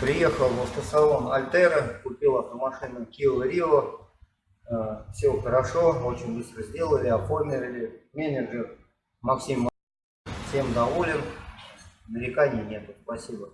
Приехал в автосалон Альтера, купил автомашину Kia Rio. Все хорошо, очень быстро сделали, оформили. Менеджер Максим всем доволен, нареканий нет. Спасибо.